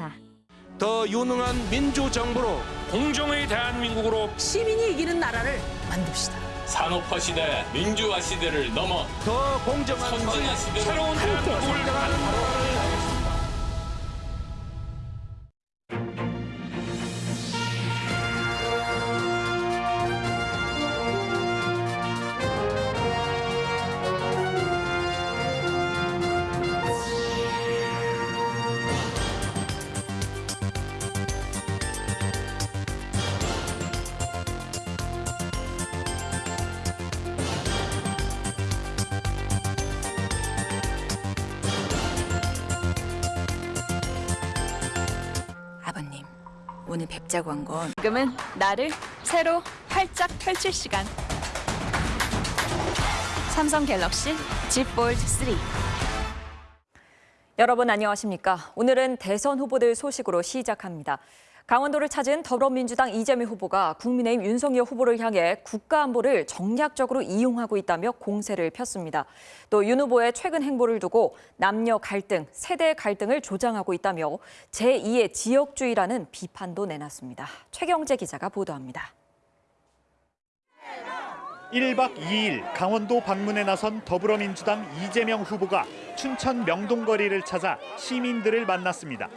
인사. 더 유능한 민주정부로 공정의 대한민국으로 시민이 이기는 나라를 만듭시다. 산업화 시대, 민주화 시대를 넘어 더 공정한 선진화 시대로 새로운 대한민국 오늘 뵙자고 한 건 지금은 나를 새로 활짝 펼칠 시간. 삼성 갤럭시 Z 폴드 3. 여러분 안녕하십니까? 오늘은 대선 후보들 소식으로 시작합니다. 강원도를 찾은 더불어민주당 이재명 후보가 국민의힘 윤석열 후보를 향해 국가안보를 정략적으로 이용하고 있다며 공세를 폈습니다. 또 윤 후보의 최근 행보를 두고 남녀 갈등, 세대 갈등을 조장하고 있다며 제2의 지역주의라는 비판도 내놨습니다. 최경재 기자가 보도합니다. 1박 2일 강원도 방문에 나선 더불어민주당 이재명 후보가 춘천 명동거리를 찾아 시민들을 만났습니다.